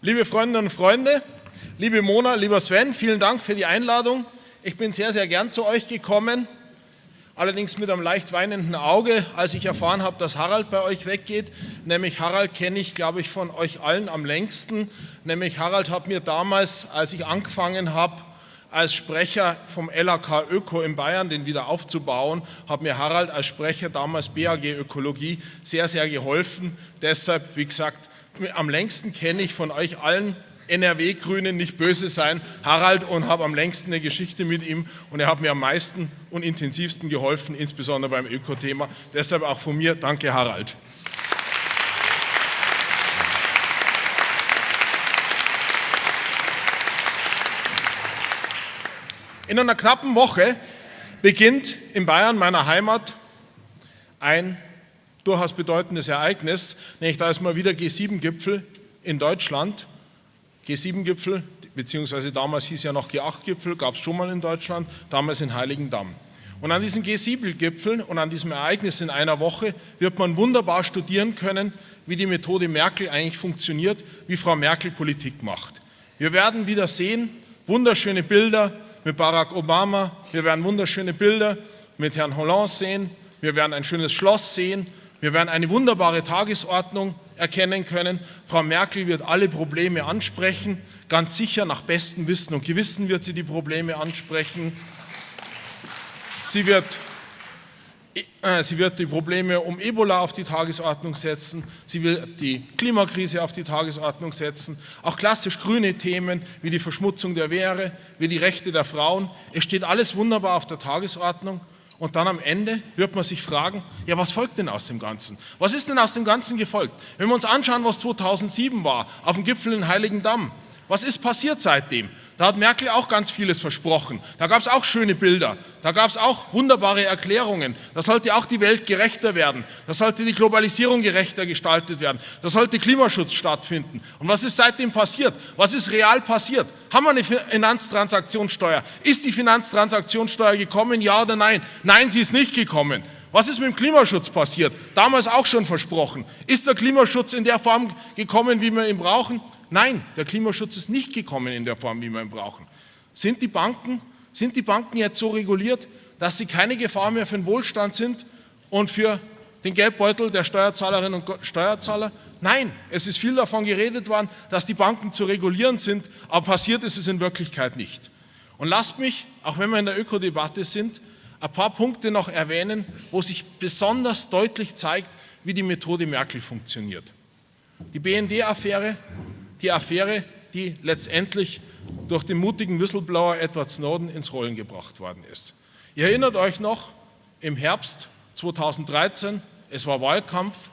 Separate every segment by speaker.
Speaker 1: Liebe Freundinnen und Freunde, liebe Mona, lieber Sven, vielen Dank für die Einladung. Ich bin sehr, sehr gern zu euch gekommen, allerdings mit einem leicht weinenden Auge, als ich erfahren habe, dass Harald bei euch weggeht. Nämlich Harald kenne ich, glaube ich, von euch allen am längsten. Nämlich Harald hat mir damals, als ich angefangen habe, als Sprecher vom LAK Öko in Bayern, den wieder aufzubauen, hat mir Harald als Sprecher damals BAG Ökologie sehr, sehr geholfen. Deshalb, wie gesagt, am längsten kenne ich von euch allen NRW-Grünen nicht böse sein, Harald, und habe am längsten eine Geschichte mit ihm und er hat mir am meisten und intensivsten geholfen, insbesondere beim Öko-Thema. Deshalb auch von mir, danke Harald. In einer knappen Woche beginnt in Bayern, meiner Heimat, ein durchaus bedeutendes Ereignis, nämlich da ist mal wieder G7-Gipfel in Deutschland. G7-Gipfel, beziehungsweise damals hieß ja noch G8-Gipfel, gab es schon mal in Deutschland, damals in Heiligendamm. Und an diesen G7-Gipfeln und an diesem Ereignis in einer Woche wird man wunderbar studieren können, wie die Methode Merkel eigentlich funktioniert, wie Frau Merkel Politik macht. Wir werden wieder sehen, wunderschöne Bilder, mit Barack Obama. Wir werden wunderschöne Bilder mit Herrn Hollande sehen. Wir werden ein schönes Schloss sehen. Wir werden eine wunderbare Tagesordnung erkennen können. Frau Merkel wird alle Probleme ansprechen. Ganz sicher nach bestem Wissen und Gewissen wird sie die Probleme ansprechen. Sie wird äh, sie wird die Probleme um Ebola auf die Tagesordnung setzen, sie wird die Klimakrise auf die Tagesordnung setzen, auch klassisch grüne Themen wie die Verschmutzung der Wehre, wie die Rechte der Frauen. Es steht alles wunderbar auf der Tagesordnung und dann am Ende wird man sich fragen, ja was folgt denn aus dem Ganzen? Was ist denn aus dem Ganzen gefolgt? Wenn wir uns anschauen, was 2007 war, auf dem Gipfel in Heiligendamm, was ist passiert seitdem? Da hat Merkel auch ganz vieles versprochen. Da gab es auch schöne Bilder. Da gab es auch wunderbare Erklärungen. Da sollte auch die Welt gerechter werden. Da sollte die Globalisierung gerechter gestaltet werden. Da sollte Klimaschutz stattfinden. Und was ist seitdem passiert? Was ist real passiert? Haben wir eine Finanztransaktionssteuer? Ist die Finanztransaktionssteuer gekommen? Ja oder nein? Nein, sie ist nicht gekommen. Was ist mit dem Klimaschutz passiert? Damals auch schon versprochen. Ist der Klimaschutz in der Form gekommen, wie wir ihn brauchen? Nein, der Klimaschutz ist nicht gekommen in der Form, wie wir ihn brauchen. Sind die Banken, sind die Banken jetzt so reguliert, dass sie keine Gefahr mehr für den Wohlstand sind und für den Geldbeutel der Steuerzahlerinnen und Steuerzahler? Nein, es ist viel davon geredet worden, dass die Banken zu regulieren sind, aber passiert ist es in Wirklichkeit nicht. Und lasst mich, auch wenn wir in der Ökodebatte sind, ein paar Punkte noch erwähnen, wo sich besonders deutlich zeigt, wie die Methode Merkel funktioniert. Die BND-Affäre die Affäre, die letztendlich durch den mutigen Whistleblower Edward Snowden ins Rollen gebracht worden ist. Ihr erinnert euch noch, im Herbst 2013, es war Wahlkampf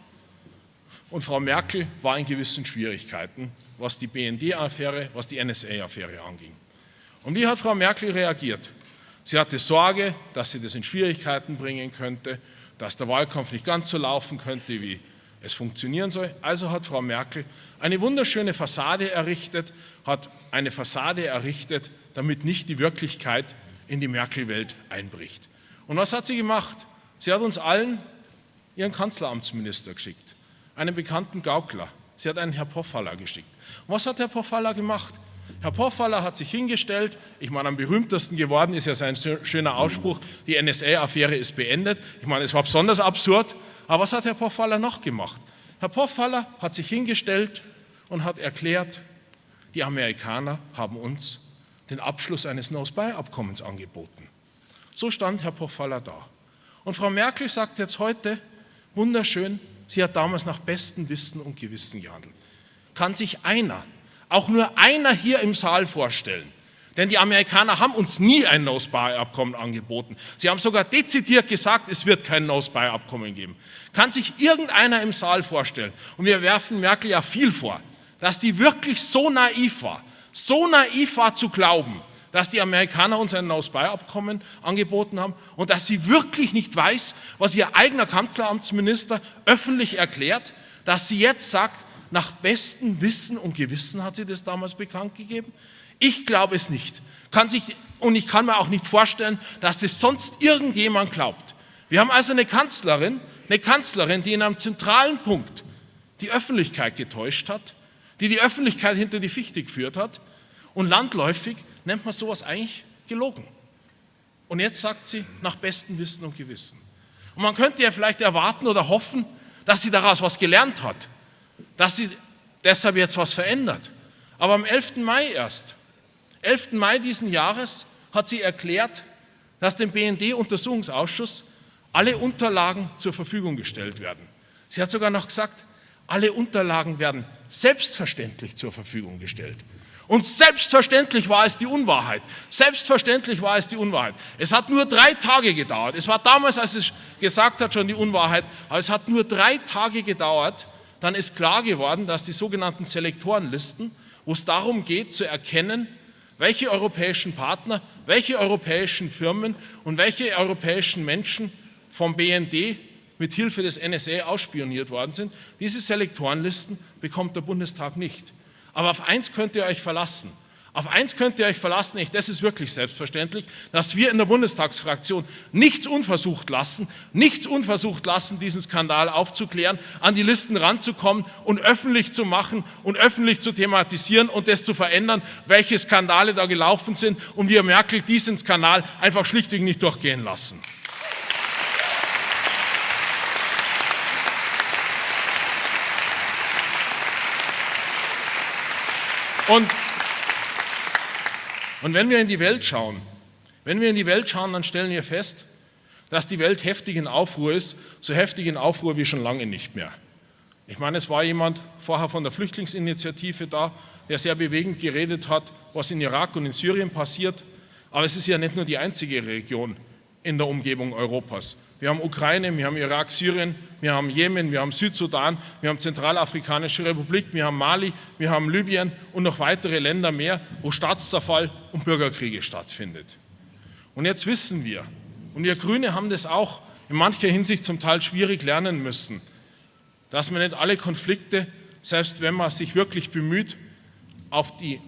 Speaker 1: und Frau Merkel war in gewissen Schwierigkeiten, was die BND-Affäre, was die NSA-Affäre anging. Und wie hat Frau Merkel reagiert? Sie hatte Sorge, dass sie das in Schwierigkeiten bringen könnte, dass der Wahlkampf nicht ganz so laufen könnte, wie es funktionieren soll. Also hat Frau Merkel eine wunderschöne Fassade errichtet, hat eine Fassade errichtet, damit nicht die Wirklichkeit in die Merkel-Welt einbricht. Und was hat sie gemacht? Sie hat uns allen ihren Kanzleramtsminister geschickt, einen bekannten Gaukler. Sie hat einen Herr Poffaller geschickt. Und was hat Herr Poffaller gemacht? Herr Poffaller hat sich hingestellt, ich meine, am berühmtesten geworden ist ja sein schöner Ausspruch, die NSA-Affäre ist beendet. Ich meine, es war besonders absurd, aber was hat Herr Poffaller noch gemacht? Herr Poffaller hat sich hingestellt und hat erklärt, die Amerikaner haben uns den Abschluss eines No-Spy-Abkommens angeboten. So stand Herr Poffaller da. Und Frau Merkel sagt jetzt heute, wunderschön, sie hat damals nach bestem Wissen und Gewissen gehandelt. Kann sich einer, auch nur einer hier im Saal vorstellen, denn die Amerikaner haben uns nie ein No-Spy-Abkommen angeboten. Sie haben sogar dezidiert gesagt, es wird kein No-Spy-Abkommen geben. Kann sich irgendeiner im Saal vorstellen, und wir werfen Merkel ja viel vor, dass die wirklich so naiv war, so naiv war zu glauben, dass die Amerikaner uns ein No-Spy-Abkommen angeboten haben und dass sie wirklich nicht weiß, was ihr eigener Kanzleramtsminister öffentlich erklärt, dass sie jetzt sagt, nach bestem Wissen und Gewissen hat sie das damals bekannt gegeben. Ich glaube es nicht. Kann sich, und ich kann mir auch nicht vorstellen, dass das sonst irgendjemand glaubt. Wir haben also eine Kanzlerin, eine Kanzlerin, die in einem zentralen Punkt die Öffentlichkeit getäuscht hat, die die Öffentlichkeit hinter die Fichte geführt hat. Und landläufig nennt man sowas eigentlich gelogen. Und jetzt sagt sie nach bestem Wissen und Gewissen. Und man könnte ja vielleicht erwarten oder hoffen, dass sie daraus was gelernt hat, dass sie deshalb jetzt was verändert. Aber am 11. Mai erst, 11. Mai diesen Jahres, hat sie erklärt, dass dem BND-Untersuchungsausschuss alle Unterlagen zur Verfügung gestellt werden. Sie hat sogar noch gesagt, alle Unterlagen werden selbstverständlich zur Verfügung gestellt. Und selbstverständlich war es die Unwahrheit. Selbstverständlich war es die Unwahrheit. Es hat nur drei Tage gedauert. Es war damals, als es gesagt hat, schon die Unwahrheit, aber es hat nur drei Tage gedauert. Dann ist klar geworden, dass die sogenannten Selektorenlisten, wo es darum geht zu erkennen, welche europäischen Partner, welche europäischen Firmen und welche europäischen Menschen vom BND mit Hilfe des NSA ausspioniert worden sind. Diese Selektorenlisten bekommt der Bundestag nicht. Aber auf eins könnt ihr euch verlassen. Auf eins könnt ihr euch verlassen, ich, das ist wirklich selbstverständlich, dass wir in der Bundestagsfraktion nichts unversucht lassen, nichts unversucht lassen, diesen Skandal aufzuklären, an die Listen ranzukommen und öffentlich zu machen und öffentlich zu thematisieren und das zu verändern, welche Skandale da gelaufen sind und wir Merkel diesen Skandal einfach schlichtweg nicht durchgehen lassen. Und, und wenn wir in die Welt schauen, wenn wir in die Welt schauen, dann stellen wir fest, dass die Welt heftig in Aufruhr ist, so heftig in Aufruhr wie schon lange nicht mehr. Ich meine, es war jemand vorher von der Flüchtlingsinitiative da, der sehr bewegend geredet hat, was in Irak und in Syrien passiert. Aber es ist ja nicht nur die einzige Region in der Umgebung Europas. Wir haben Ukraine, wir haben Irak, Syrien, wir haben Jemen, wir haben Südsudan, wir haben Zentralafrikanische Republik, wir haben Mali, wir haben Libyen und noch weitere Länder mehr, wo Staatszerfall und Bürgerkriege stattfindet. Und jetzt wissen wir, und wir Grüne haben das auch in mancher Hinsicht zum Teil schwierig lernen müssen, dass man nicht alle Konflikte, selbst wenn man sich wirklich bemüht, auf die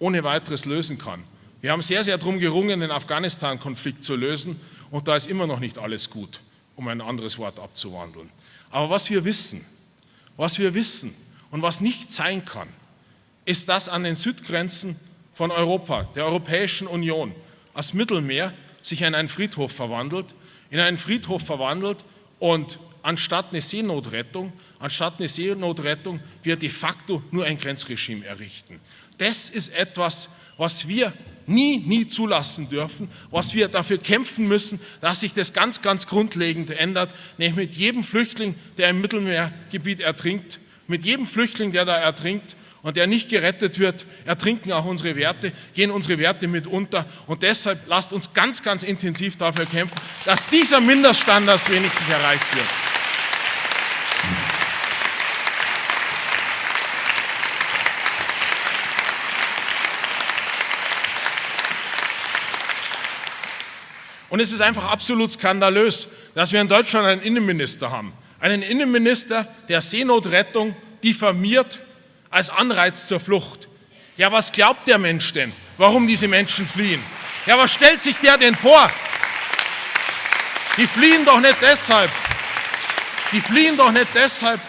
Speaker 1: ohne weiteres lösen kann. Wir haben sehr, sehr darum gerungen, den Afghanistan-Konflikt zu lösen und da ist immer noch nicht alles gut, um ein anderes Wort abzuwandeln. Aber was wir wissen, was wir wissen und was nicht sein kann, ist, dass an den Südgrenzen von Europa, der Europäischen Union, das Mittelmeer sich in einen Friedhof verwandelt, in einen Friedhof verwandelt und anstatt eine Seenotrettung, anstatt eine Seenotrettung wir de facto nur ein Grenzregime errichten. Das ist etwas, was wir nie, nie zulassen dürfen, was wir dafür kämpfen müssen, dass sich das ganz, ganz grundlegend ändert, nämlich mit jedem Flüchtling, der im Mittelmeergebiet ertrinkt, mit jedem Flüchtling, der da ertrinkt und der nicht gerettet wird, ertrinken auch unsere Werte, gehen unsere Werte mit unter und deshalb lasst uns ganz, ganz intensiv dafür kämpfen, dass dieser Mindeststandard wenigstens erreicht wird. Und es ist einfach absolut skandalös, dass wir in Deutschland einen Innenminister haben. Einen Innenminister, der Seenotrettung diffamiert als Anreiz zur Flucht. Ja, was glaubt der Mensch denn, warum diese Menschen fliehen? Ja, was stellt sich der denn vor? Die fliehen doch nicht deshalb. Die fliehen doch nicht deshalb,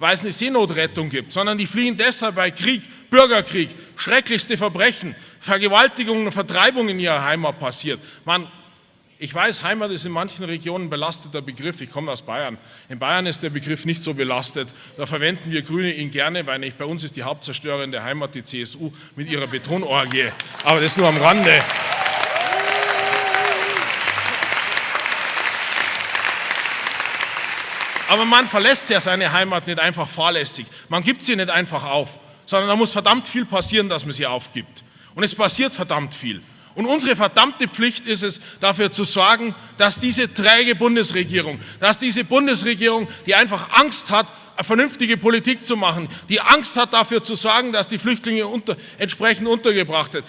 Speaker 1: weil es eine Seenotrettung gibt, sondern die fliehen deshalb, weil Krieg, Bürgerkrieg, schrecklichste Verbrechen, Vergewaltigung und Vertreibung in ihrer Heimat passiert. Man, ich weiß, Heimat ist in manchen Regionen ein belasteter Begriff. Ich komme aus Bayern. In Bayern ist der Begriff nicht so belastet. Da verwenden wir Grüne ihn gerne, weil nicht bei uns ist die Hauptzerstörerin der Heimat die CSU mit ihrer Betonorgie. Aber das nur am Rande. Aber man verlässt ja seine Heimat nicht einfach fahrlässig. Man gibt sie nicht einfach auf, sondern da muss verdammt viel passieren, dass man sie aufgibt. Und es passiert verdammt viel. Und unsere verdammte Pflicht ist es, dafür zu sorgen, dass diese träge Bundesregierung, dass diese Bundesregierung, die einfach Angst hat, vernünftige Politik zu machen, die Angst hat, dafür zu sorgen, dass die Flüchtlinge unter, entsprechend untergebracht werden,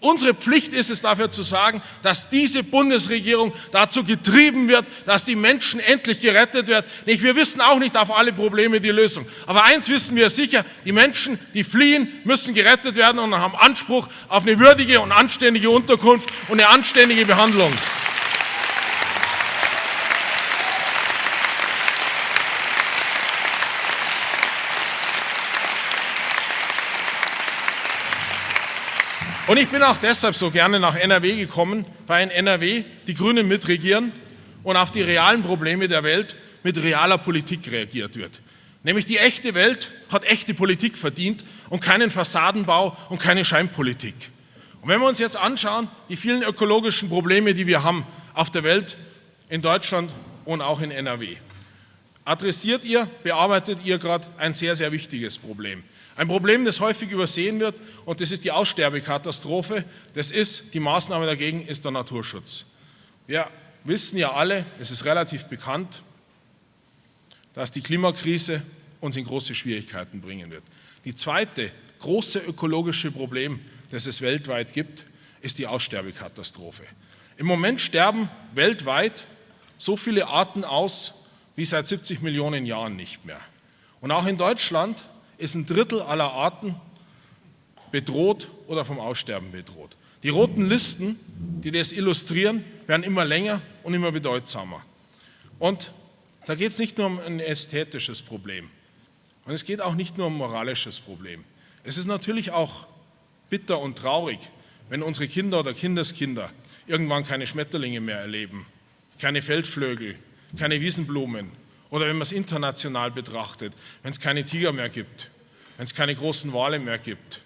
Speaker 1: Unsere Pflicht ist es dafür zu sagen, dass diese Bundesregierung dazu getrieben wird, dass die Menschen endlich gerettet werden. Wir wissen auch nicht auf alle Probleme die Lösung. Aber eins wissen wir sicher, die Menschen, die fliehen, müssen gerettet werden und haben Anspruch auf eine würdige und anständige Unterkunft und eine anständige Behandlung. Und ich bin auch deshalb so gerne nach NRW gekommen, weil in NRW die Grünen mitregieren und auf die realen Probleme der Welt mit realer Politik reagiert wird. Nämlich die echte Welt hat echte Politik verdient und keinen Fassadenbau und keine Scheinpolitik. Und wenn wir uns jetzt anschauen, die vielen ökologischen Probleme, die wir haben auf der Welt, in Deutschland und auch in NRW, adressiert ihr, bearbeitet ihr gerade ein sehr, sehr wichtiges Problem. Ein Problem, das häufig übersehen wird und das ist die Aussterbekatastrophe. Das ist, die Maßnahme dagegen ist der Naturschutz. Wir wissen ja alle, es ist relativ bekannt, dass die Klimakrise uns in große Schwierigkeiten bringen wird. Die zweite große ökologische Problem, das es weltweit gibt, ist die Aussterbekatastrophe. Im Moment sterben weltweit so viele Arten aus wie seit 70 Millionen Jahren nicht mehr. Und auch in Deutschland ist ein Drittel aller Arten bedroht oder vom Aussterben bedroht. Die roten Listen, die das illustrieren, werden immer länger und immer bedeutsamer. Und da geht es nicht nur um ein ästhetisches Problem und es geht auch nicht nur um ein moralisches Problem. Es ist natürlich auch bitter und traurig, wenn unsere Kinder oder Kindeskinder irgendwann keine Schmetterlinge mehr erleben, keine Feldflögel, keine Wiesenblumen, oder wenn man es international betrachtet, wenn es keine Tiger mehr gibt, wenn es keine großen Wale mehr gibt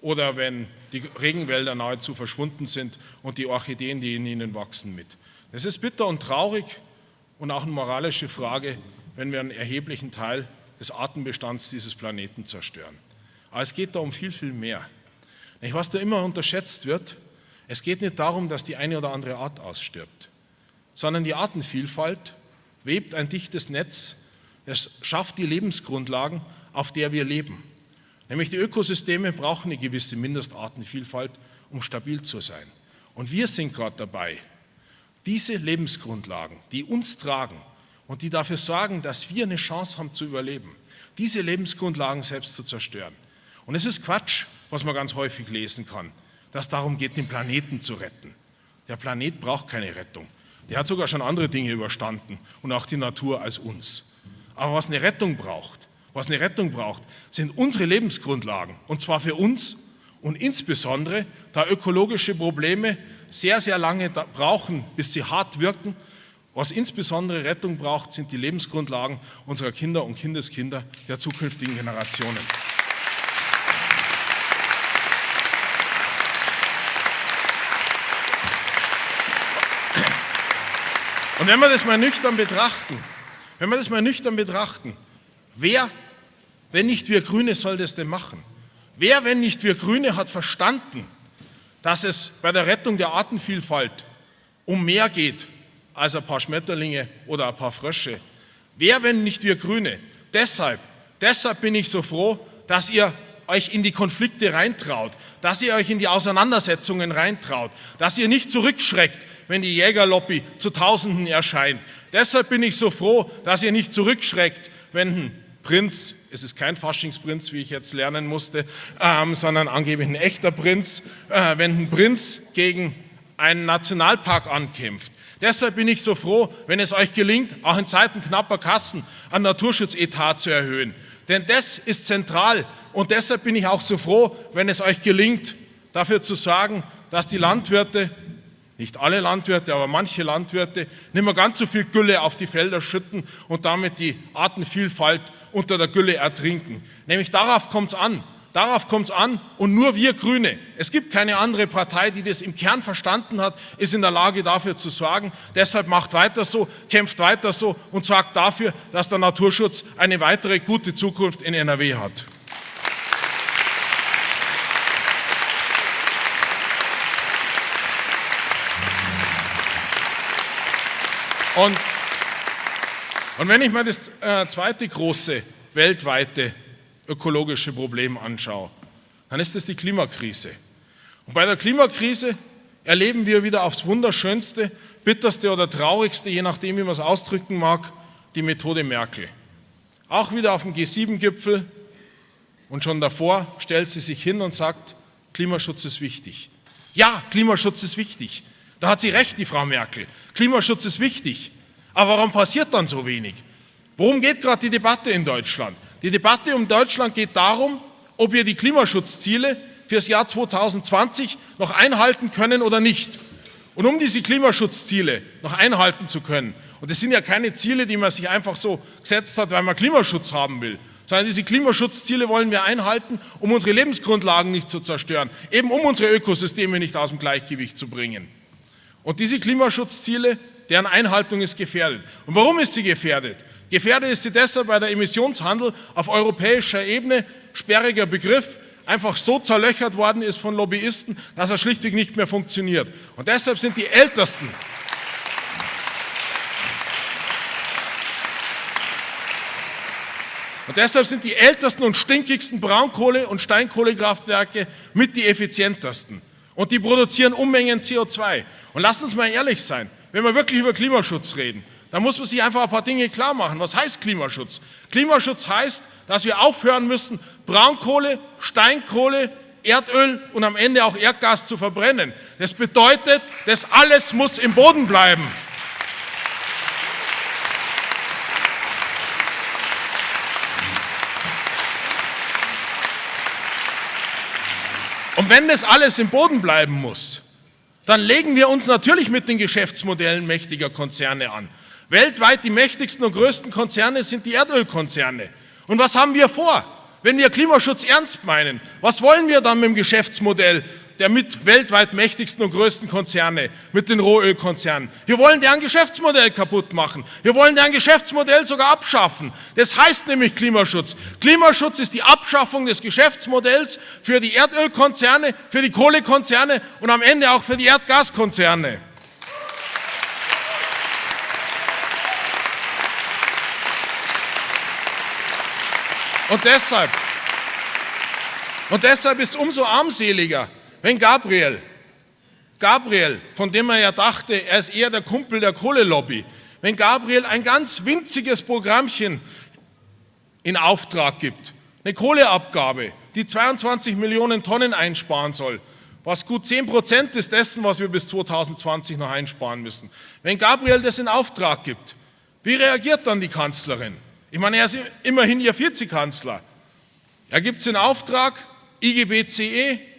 Speaker 1: oder wenn die Regenwälder nahezu verschwunden sind und die Orchideen, die in ihnen wachsen, mit. Es ist bitter und traurig und auch eine moralische Frage, wenn wir einen erheblichen Teil des Artenbestands dieses Planeten zerstören. Aber es geht da um viel, viel mehr. Was da immer unterschätzt wird, es geht nicht darum, dass die eine oder andere Art ausstirbt, sondern die Artenvielfalt webt ein dichtes Netz, es schafft die Lebensgrundlagen, auf der wir leben. Nämlich die Ökosysteme brauchen eine gewisse Mindestartenvielfalt, um stabil zu sein. Und wir sind gerade dabei, diese Lebensgrundlagen, die uns tragen und die dafür sorgen, dass wir eine Chance haben zu überleben, diese Lebensgrundlagen selbst zu zerstören. Und es ist Quatsch, was man ganz häufig lesen kann, dass darum geht, den Planeten zu retten. Der Planet braucht keine Rettung. Der hat sogar schon andere Dinge überstanden und auch die Natur als uns. Aber was eine Rettung braucht, was eine Rettung braucht, sind unsere Lebensgrundlagen und zwar für uns und insbesondere, da ökologische Probleme sehr, sehr lange brauchen, bis sie hart wirken. Was insbesondere Rettung braucht, sind die Lebensgrundlagen unserer Kinder und Kindeskinder der zukünftigen Generationen. Und wenn wir das mal nüchtern betrachten, wenn wir das mal nüchtern betrachten, wer, wenn nicht wir Grüne, soll das denn machen? Wer, wenn nicht wir Grüne, hat verstanden, dass es bei der Rettung der Artenvielfalt um mehr geht als ein paar Schmetterlinge oder ein paar Frösche? Wer, wenn nicht wir Grüne? Deshalb, deshalb bin ich so froh, dass ihr euch in die Konflikte reintraut, dass ihr euch in die Auseinandersetzungen reintraut, dass ihr nicht zurückschreckt, wenn die Jägerlobby zu Tausenden erscheint. Deshalb bin ich so froh, dass ihr nicht zurückschreckt, wenn ein Prinz, es ist kein Faschingsprinz, wie ich jetzt lernen musste, ähm, sondern angeblich ein echter Prinz, äh, wenn ein Prinz gegen einen Nationalpark ankämpft. Deshalb bin ich so froh, wenn es euch gelingt, auch in Zeiten knapper Kassen ein Naturschutzetat zu erhöhen. Denn das ist zentral und deshalb bin ich auch so froh, wenn es euch gelingt, dafür zu sorgen, dass die Landwirte nicht alle Landwirte, aber manche Landwirte nicht mehr ganz so viel Gülle auf die Felder schütten und damit die Artenvielfalt unter der Gülle ertrinken. Nämlich darauf kommt es an. Darauf kommt es an und nur wir Grüne, es gibt keine andere Partei, die das im Kern verstanden hat, ist in der Lage dafür zu sorgen. Deshalb macht weiter so, kämpft weiter so und sorgt dafür, dass der Naturschutz eine weitere gute Zukunft in NRW hat. Und, und wenn ich mir das äh, zweite große weltweite ökologische Problem anschaue, dann ist es die Klimakrise. Und bei der Klimakrise erleben wir wieder aufs wunderschönste, bitterste oder traurigste, je nachdem, wie man es ausdrücken mag, die Methode Merkel. Auch wieder auf dem G7-Gipfel und schon davor stellt sie sich hin und sagt, Klimaschutz ist wichtig. Ja, Klimaschutz ist wichtig. Da hat sie recht, die Frau Merkel. Klimaschutz ist wichtig. Aber warum passiert dann so wenig? Worum geht gerade die Debatte in Deutschland? Die Debatte um Deutschland geht darum, ob wir die Klimaschutzziele, fürs Jahr 2020 noch einhalten können oder nicht. Und um diese Klimaschutzziele noch einhalten zu können, und das sind ja keine Ziele, die man sich einfach so gesetzt hat, weil man Klimaschutz haben will, sondern diese Klimaschutzziele wollen wir einhalten, um unsere Lebensgrundlagen nicht zu zerstören, eben um unsere Ökosysteme nicht aus dem Gleichgewicht zu bringen. Und diese Klimaschutzziele, deren Einhaltung ist gefährdet. Und warum ist sie gefährdet? Gefährdet ist sie deshalb, weil der Emissionshandel auf europäischer Ebene, sperriger Begriff, einfach so zerlöchert worden ist von Lobbyisten, dass er schlichtweg nicht mehr funktioniert. Und deshalb sind die ältesten Und deshalb sind die ältesten und stinkigsten Braunkohle- und Steinkohlekraftwerke mit die effizientesten. Und die produzieren Unmengen CO2. Und lasst uns mal ehrlich sein, wenn wir wirklich über Klimaschutz reden, dann muss man sich einfach ein paar Dinge klar machen. Was heißt Klimaschutz? Klimaschutz heißt, dass wir aufhören müssen, Braunkohle, Steinkohle, Erdöl und am Ende auch Erdgas zu verbrennen. Das bedeutet, das alles muss im Boden bleiben. Und wenn das alles im Boden bleiben muss, dann legen wir uns natürlich mit den Geschäftsmodellen mächtiger Konzerne an. Weltweit die mächtigsten und größten Konzerne sind die Erdölkonzerne. Und was haben wir vor? Wenn wir Klimaschutz ernst meinen, was wollen wir dann mit dem Geschäftsmodell der mit weltweit mächtigsten und größten Konzerne, mit den Rohölkonzernen. Wir wollen deren Geschäftsmodell kaputt machen. Wir wollen deren Geschäftsmodell sogar abschaffen. Das heißt nämlich Klimaschutz. Klimaschutz ist die Abschaffung des Geschäftsmodells für die Erdölkonzerne, für die Kohlekonzerne und am Ende auch für die Erdgaskonzerne. Und deshalb, und deshalb ist es umso armseliger, wenn Gabriel, Gabriel, von dem er ja dachte, er ist eher der Kumpel der Kohlelobby, wenn Gabriel ein ganz winziges Programmchen in Auftrag gibt, eine Kohleabgabe, die 22 Millionen Tonnen einsparen soll, was gut 10 Prozent ist dessen, was wir bis 2020 noch einsparen müssen. Wenn Gabriel das in Auftrag gibt, wie reagiert dann die Kanzlerin? Ich meine, er ist immerhin ihr Vizekanzler. Er gibt es in Auftrag, IGBCE,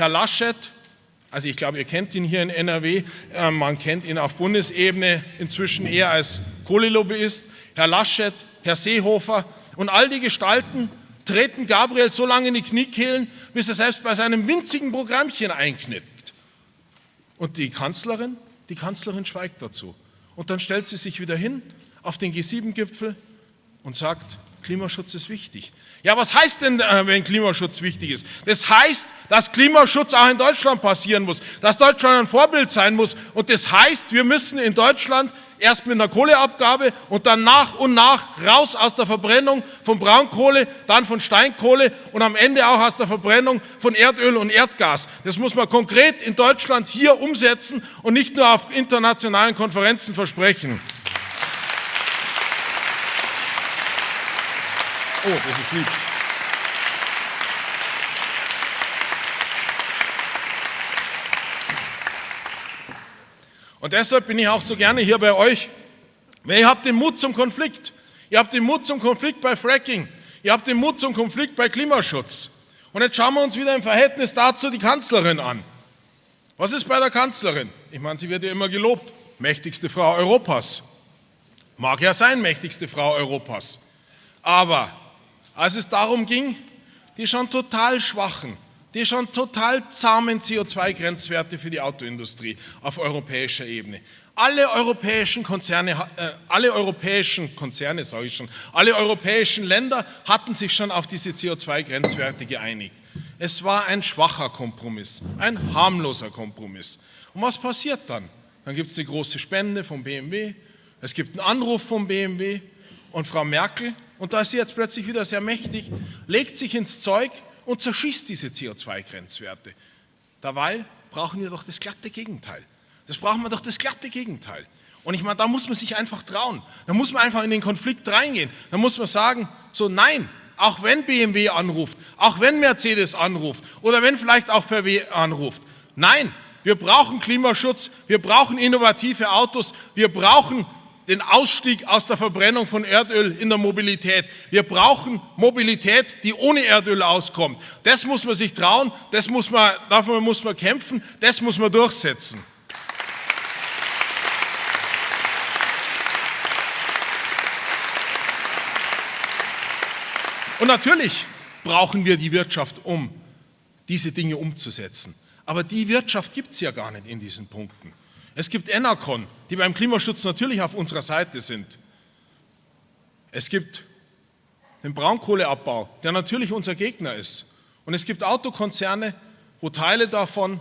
Speaker 1: Herr Laschet, also ich glaube, ihr kennt ihn hier in NRW, äh, man kennt ihn auf Bundesebene inzwischen eher als Kohlelobbyist, Herr Laschet, Herr Seehofer und all die Gestalten treten Gabriel so lange in die Kniekehlen, bis er selbst bei seinem winzigen Programmchen einknickt. Und die Kanzlerin, die Kanzlerin schweigt dazu. Und dann stellt sie sich wieder hin auf den G7-Gipfel und sagt, Klimaschutz ist wichtig. Ja, was heißt denn, äh, wenn Klimaschutz wichtig ist? Das heißt, dass Klimaschutz auch in Deutschland passieren muss, dass Deutschland ein Vorbild sein muss. Und das heißt, wir müssen in Deutschland erst mit einer Kohleabgabe und dann nach und nach raus aus der Verbrennung von Braunkohle, dann von Steinkohle und am Ende auch aus der Verbrennung von Erdöl und Erdgas. Das muss man konkret in Deutschland hier umsetzen und nicht nur auf internationalen Konferenzen versprechen. Oh, das ist lieb. Und deshalb bin ich auch so gerne hier bei euch, weil ihr habt den Mut zum Konflikt. Ihr habt den Mut zum Konflikt bei Fracking. Ihr habt den Mut zum Konflikt bei Klimaschutz. Und jetzt schauen wir uns wieder im Verhältnis dazu die Kanzlerin an. Was ist bei der Kanzlerin? Ich meine, sie wird ja immer gelobt. Mächtigste Frau Europas. Mag ja sein, mächtigste Frau Europas. Aber als es darum ging, die schon total schwachen, die schon total zahmen CO2-Grenzwerte für die Autoindustrie auf europäischer Ebene. Alle europäischen Konzerne, äh, alle europäischen Konzerne, sage ich schon, alle europäischen Länder hatten sich schon auf diese CO2-Grenzwerte geeinigt. Es war ein schwacher Kompromiss, ein harmloser Kompromiss. Und was passiert dann? Dann gibt es eine große Spende vom BMW, es gibt einen Anruf vom BMW und Frau Merkel und da ist sie jetzt plötzlich wieder sehr mächtig, legt sich ins Zeug und zerschießt diese CO2-Grenzwerte. Dabei brauchen wir doch das glatte Gegenteil. Das brauchen wir doch das glatte Gegenteil. Und ich meine, da muss man sich einfach trauen. Da muss man einfach in den Konflikt reingehen. Da muss man sagen, so nein, auch wenn BMW anruft, auch wenn Mercedes anruft oder wenn vielleicht auch VW anruft, nein, wir brauchen Klimaschutz, wir brauchen innovative Autos, wir brauchen den Ausstieg aus der Verbrennung von Erdöl in der Mobilität. Wir brauchen Mobilität, die ohne Erdöl auskommt. Das muss man sich trauen, das muss man, dafür muss man kämpfen, das muss man durchsetzen. Und natürlich brauchen wir die Wirtschaft, um diese Dinge umzusetzen. Aber die Wirtschaft gibt es ja gar nicht in diesen Punkten. Es gibt Enercon, die beim Klimaschutz natürlich auf unserer Seite sind. Es gibt den Braunkohleabbau, der natürlich unser Gegner ist. Und es gibt Autokonzerne, wo Teile davon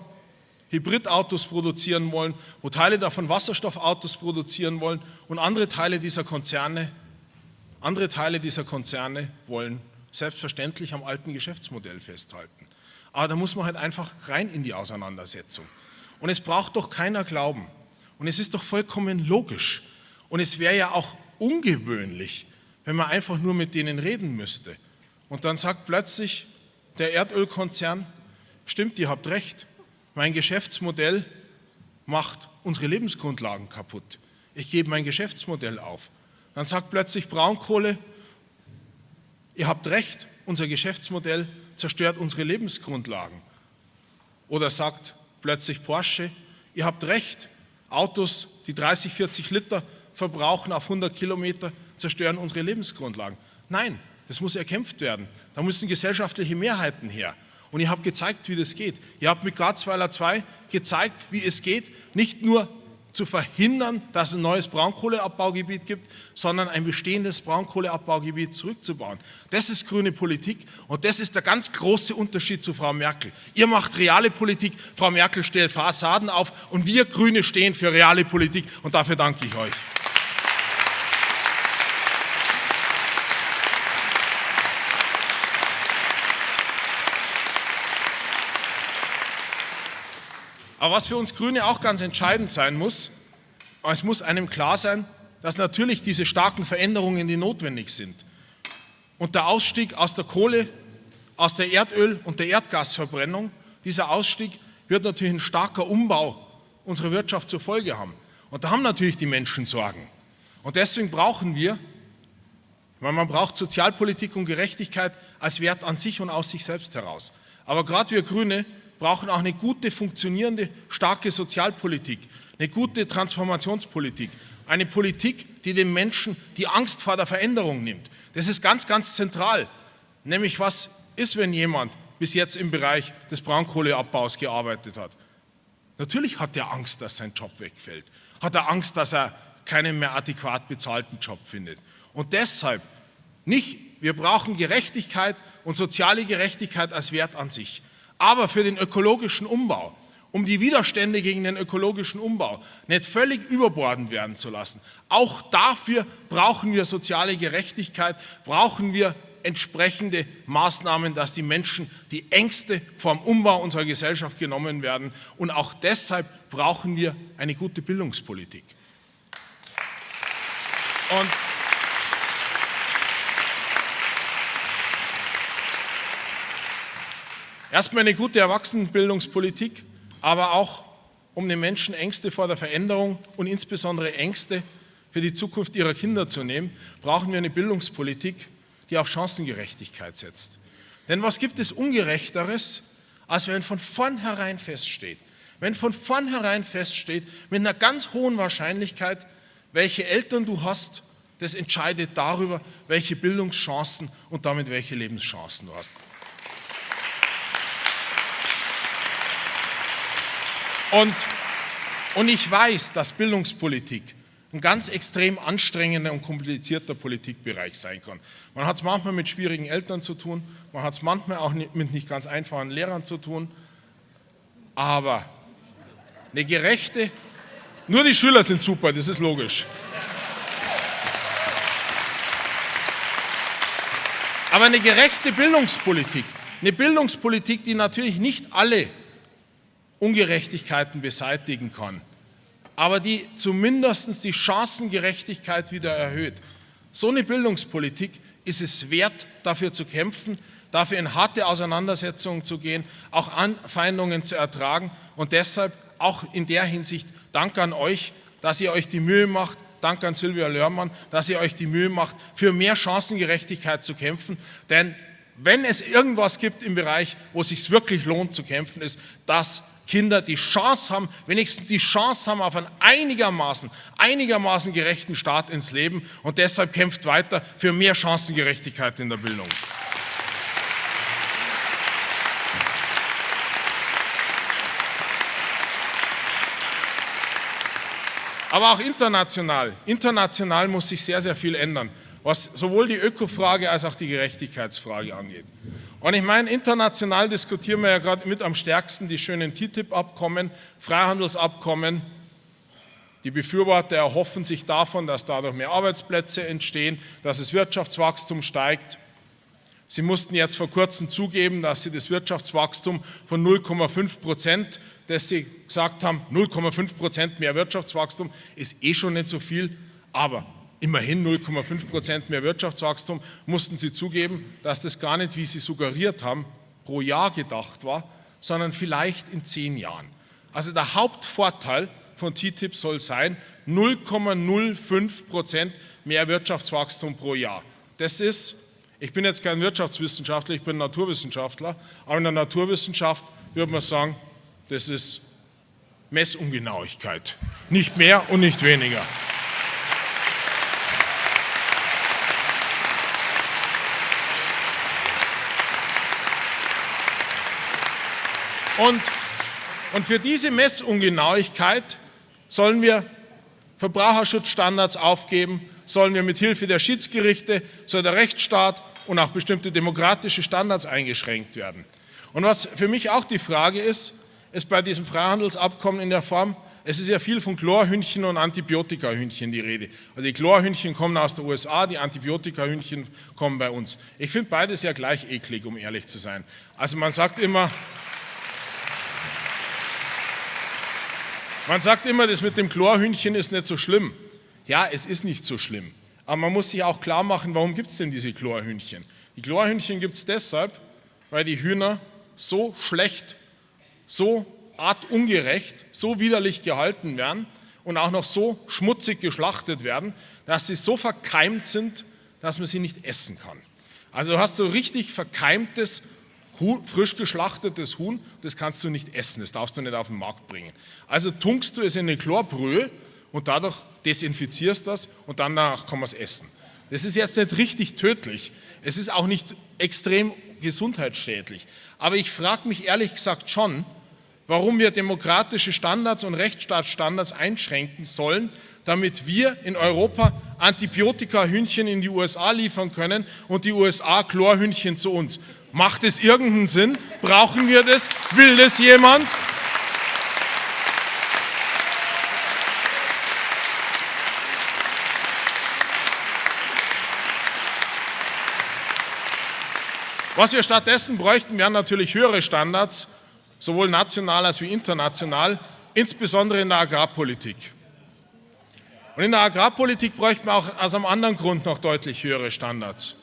Speaker 1: Hybridautos produzieren wollen, wo Teile davon Wasserstoffautos produzieren wollen und andere Teile dieser Konzerne, andere Teile dieser Konzerne wollen selbstverständlich am alten Geschäftsmodell festhalten. Aber da muss man halt einfach rein in die Auseinandersetzung. Und es braucht doch keiner glauben. Und es ist doch vollkommen logisch. Und es wäre ja auch ungewöhnlich, wenn man einfach nur mit denen reden müsste. Und dann sagt plötzlich der Erdölkonzern, stimmt, ihr habt recht, mein Geschäftsmodell macht unsere Lebensgrundlagen kaputt. Ich gebe mein Geschäftsmodell auf. Dann sagt plötzlich Braunkohle, ihr habt recht, unser Geschäftsmodell zerstört unsere Lebensgrundlagen. Oder sagt plötzlich Porsche, ihr habt recht, Autos, die 30, 40 Liter verbrauchen auf 100 Kilometer, zerstören unsere Lebensgrundlagen. Nein, das muss erkämpft werden. Da müssen gesellschaftliche Mehrheiten her. Und ihr habt gezeigt, wie das geht. Ihr habt mit Garzweiler 2 gezeigt, wie es geht, nicht nur zu verhindern, dass es ein neues Braunkohleabbaugebiet gibt, sondern ein bestehendes Braunkohleabbaugebiet zurückzubauen. Das ist grüne Politik und das ist der ganz große Unterschied zu Frau Merkel. Ihr macht reale Politik, Frau Merkel stellt Fassaden auf und wir Grüne stehen für reale Politik und dafür danke ich euch. Aber was für uns Grüne auch ganz entscheidend sein muss, es muss einem klar sein, dass natürlich diese starken Veränderungen, die notwendig sind und der Ausstieg aus der Kohle, aus der Erdöl- und der Erdgasverbrennung, dieser Ausstieg wird natürlich ein starker Umbau unserer Wirtschaft zur Folge haben. Und da haben natürlich die Menschen Sorgen. Und deswegen brauchen wir, weil man braucht Sozialpolitik und Gerechtigkeit als Wert an sich und aus sich selbst heraus. Aber gerade wir Grüne brauchen auch eine gute, funktionierende, starke Sozialpolitik, eine gute Transformationspolitik, eine Politik, die den Menschen die Angst vor der Veränderung nimmt. Das ist ganz, ganz zentral. Nämlich, was ist, wenn jemand bis jetzt im Bereich des Braunkohleabbaus gearbeitet hat? Natürlich hat er Angst, dass sein Job wegfällt. Hat er Angst, dass er keinen mehr adäquat bezahlten Job findet. Und deshalb nicht, wir brauchen Gerechtigkeit und soziale Gerechtigkeit als Wert an sich. Aber für den ökologischen Umbau, um die Widerstände gegen den ökologischen Umbau nicht völlig überbordend werden zu lassen, auch dafür brauchen wir soziale Gerechtigkeit, brauchen wir entsprechende Maßnahmen, dass die Menschen die Ängste vom Umbau unserer Gesellschaft genommen werden. Und auch deshalb brauchen wir eine gute Bildungspolitik. Und Erstmal eine gute Erwachsenenbildungspolitik, aber auch um den Menschen Ängste vor der Veränderung und insbesondere Ängste für die Zukunft ihrer Kinder zu nehmen, brauchen wir eine Bildungspolitik, die auf Chancengerechtigkeit setzt. Denn was gibt es Ungerechteres, als wenn von vornherein feststeht, wenn von vornherein feststeht, mit einer ganz hohen Wahrscheinlichkeit, welche Eltern du hast, das entscheidet darüber, welche Bildungschancen und damit welche Lebenschancen du hast. Und, und ich weiß, dass Bildungspolitik ein ganz extrem anstrengender und komplizierter Politikbereich sein kann. Man hat es manchmal mit schwierigen Eltern zu tun, man hat es manchmal auch mit nicht ganz einfachen Lehrern zu tun, aber eine gerechte, nur die Schüler sind super, das ist logisch. Aber eine gerechte Bildungspolitik, eine Bildungspolitik, die natürlich nicht alle Ungerechtigkeiten beseitigen kann, aber die zumindest die Chancengerechtigkeit wieder erhöht. So eine Bildungspolitik ist es wert, dafür zu kämpfen, dafür in harte Auseinandersetzungen zu gehen, auch Anfeindungen zu ertragen und deshalb auch in der Hinsicht Dank an euch, dass ihr euch die Mühe macht, Dank an Silvia Lörmann, dass ihr euch die Mühe macht, für mehr Chancengerechtigkeit zu kämpfen. Denn wenn es irgendwas gibt im Bereich, wo es sich wirklich lohnt zu kämpfen, ist, dass Kinder die Chance haben, wenigstens die Chance haben auf einen einigermaßen, einigermaßen gerechten Start ins Leben und deshalb kämpft weiter für mehr Chancengerechtigkeit in der Bildung. Aber auch international. International muss sich sehr, sehr viel ändern, was sowohl die Ökofrage als auch die Gerechtigkeitsfrage angeht. Und ich meine, international diskutieren wir ja gerade mit am stärksten die schönen TTIP-Abkommen, Freihandelsabkommen. Die Befürworter erhoffen sich davon, dass dadurch mehr Arbeitsplätze entstehen, dass das Wirtschaftswachstum steigt. Sie mussten jetzt vor kurzem zugeben, dass sie das Wirtschaftswachstum von 0,5 Prozent dass Sie gesagt haben, 0,5 Prozent mehr Wirtschaftswachstum ist eh schon nicht so viel, aber immerhin 0,5 Prozent mehr Wirtschaftswachstum mussten Sie zugeben, dass das gar nicht, wie Sie suggeriert haben, pro Jahr gedacht war, sondern vielleicht in zehn Jahren. Also der Hauptvorteil von TTIP soll sein, 0,05 Prozent mehr Wirtschaftswachstum pro Jahr. Das ist, ich bin jetzt kein Wirtschaftswissenschaftler, ich bin Naturwissenschaftler, aber in der Naturwissenschaft würde man sagen, das ist Messungenauigkeit. Nicht mehr und nicht weniger. Und, und für diese Messungenauigkeit sollen wir Verbraucherschutzstandards aufgeben, sollen wir mit Hilfe der Schiedsgerichte, soll der Rechtsstaat und auch bestimmte demokratische Standards eingeschränkt werden. Und was für mich auch die Frage ist, ist bei diesem Freihandelsabkommen in der Form, es ist ja viel von Chlorhühnchen und Antibiotikahühnchen die Rede. Also die Chlorhühnchen kommen aus den USA, die Antibiotikahühnchen kommen bei uns. Ich finde beides ja gleich eklig, um ehrlich zu sein. Also man sagt immer, man sagt immer, das mit dem Chlorhühnchen ist nicht so schlimm. Ja, es ist nicht so schlimm. Aber man muss sich auch klar machen, warum gibt es denn diese Chlorhühnchen? Die Chlorhühnchen gibt es deshalb, weil die Hühner so schlecht so artungerecht, so widerlich gehalten werden und auch noch so schmutzig geschlachtet werden, dass sie so verkeimt sind, dass man sie nicht essen kann. Also du hast so richtig verkeimtes, frisch geschlachtetes Huhn, das kannst du nicht essen, das darfst du nicht auf den Markt bringen. Also tunkst du es in eine Chlorbrühe und dadurch desinfizierst das und danach kann man es essen. Das ist jetzt nicht richtig tödlich, es ist auch nicht extrem gesundheitsschädlich, aber ich frage mich ehrlich gesagt schon, warum wir demokratische Standards und Rechtsstaatsstandards einschränken sollen, damit wir in Europa Antibiotika-Hühnchen in die USA liefern können und die USA Chlorhühnchen zu uns. Macht es irgendeinen Sinn? Brauchen wir das? Will das jemand? Was wir stattdessen bräuchten, wären natürlich höhere Standards sowohl national als wie international, insbesondere in der Agrarpolitik. Und in der Agrarpolitik bräuchten wir auch aus einem anderen Grund noch deutlich höhere Standards.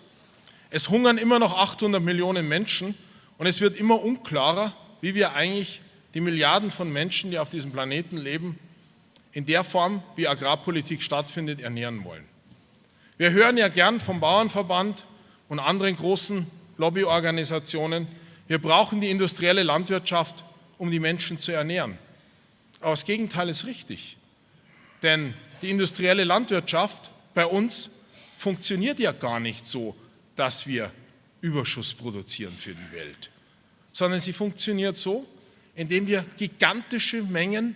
Speaker 1: Es hungern immer noch 800 Millionen Menschen und es wird immer unklarer, wie wir eigentlich die Milliarden von Menschen, die auf diesem Planeten leben, in der Form, wie Agrarpolitik stattfindet, ernähren wollen. Wir hören ja gern vom Bauernverband und anderen großen Lobbyorganisationen, wir brauchen die industrielle Landwirtschaft, um die Menschen zu ernähren. Aber das Gegenteil ist richtig. Denn die industrielle Landwirtschaft bei uns funktioniert ja gar nicht so, dass wir Überschuss produzieren für die Welt, sondern sie funktioniert so, indem wir gigantische Mengen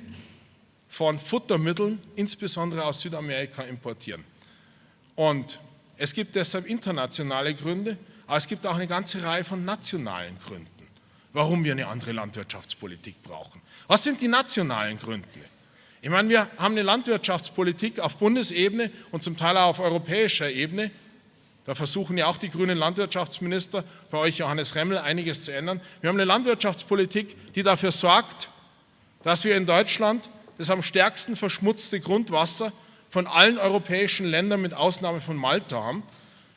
Speaker 1: von Futtermitteln, insbesondere aus Südamerika, importieren. Und es gibt deshalb internationale Gründe, aber es gibt auch eine ganze Reihe von nationalen Gründen, warum wir eine andere Landwirtschaftspolitik brauchen. Was sind die nationalen Gründe? Ich meine, wir haben eine Landwirtschaftspolitik auf Bundesebene und zum Teil auch auf europäischer Ebene. Da versuchen ja auch die grünen Landwirtschaftsminister, bei euch Johannes Remmel, einiges zu ändern. Wir haben eine Landwirtschaftspolitik, die dafür sorgt, dass wir in Deutschland das am stärksten verschmutzte Grundwasser von allen europäischen Ländern mit Ausnahme von Malta haben.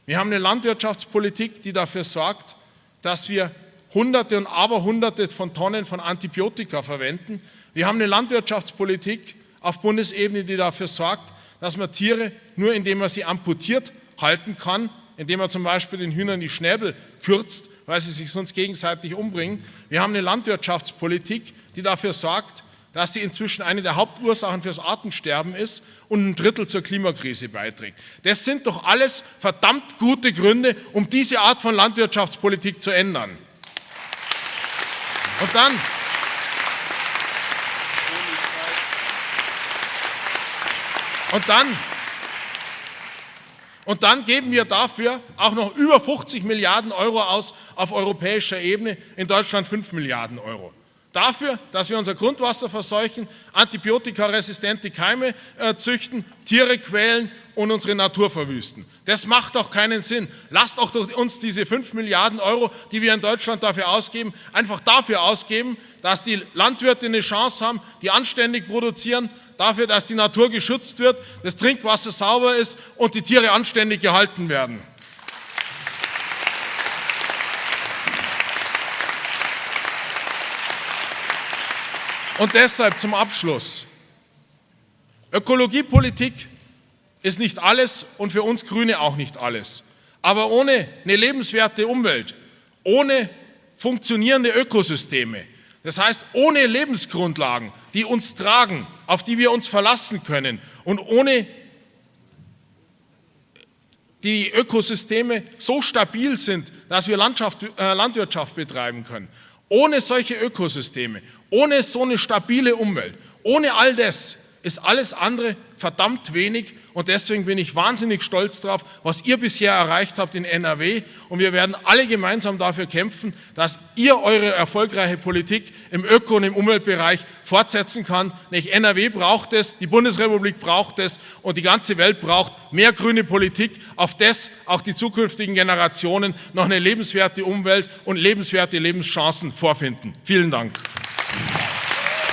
Speaker 1: Wir haben eine Landwirtschaftspolitik, die dafür sorgt, dass wir Hunderte und Aberhunderte von Tonnen von Antibiotika verwenden. Wir haben eine Landwirtschaftspolitik auf Bundesebene, die dafür sorgt, dass man Tiere nur indem man sie amputiert halten kann, indem man zum Beispiel den Hühnern die Schnäbel kürzt, weil sie sich sonst gegenseitig umbringen. Wir haben eine Landwirtschaftspolitik, die dafür sorgt, dass die inzwischen eine der Hauptursachen fürs Artensterben ist und ein Drittel zur Klimakrise beiträgt. Das sind doch alles verdammt gute Gründe, um diese Art von Landwirtschaftspolitik zu ändern. Und dann, und dann, und dann geben wir dafür auch noch über 50 Milliarden Euro aus auf europäischer Ebene, in Deutschland 5 Milliarden Euro dafür, dass wir unser Grundwasser verseuchen, antibiotikaresistente Keime äh, züchten, Tiere quälen und unsere Natur verwüsten. Das macht doch keinen Sinn. Lasst doch uns diese 5 Milliarden Euro, die wir in Deutschland dafür ausgeben, einfach dafür ausgeben, dass die Landwirte eine Chance haben, die anständig produzieren, dafür, dass die Natur geschützt wird, das Trinkwasser sauber ist und die Tiere anständig gehalten werden. Und deshalb zum Abschluss. Ökologiepolitik ist nicht alles und für uns Grüne auch nicht alles. Aber ohne eine lebenswerte Umwelt, ohne funktionierende Ökosysteme, das heißt ohne Lebensgrundlagen, die uns tragen, auf die wir uns verlassen können und ohne die Ökosysteme so stabil sind, dass wir Landschaft, äh, Landwirtschaft betreiben können. Ohne solche Ökosysteme, ohne so eine stabile Umwelt, ohne all das ist alles andere verdammt wenig und deswegen bin ich wahnsinnig stolz darauf, was ihr bisher erreicht habt in NRW und wir werden alle gemeinsam dafür kämpfen, dass ihr eure erfolgreiche Politik im Öko- und im Umweltbereich fortsetzen kann. Nicht NRW braucht es, die Bundesrepublik braucht es und die ganze Welt braucht mehr grüne Politik, auf das auch die zukünftigen Generationen noch eine lebenswerte Umwelt und lebenswerte Lebenschancen vorfinden. Vielen Dank.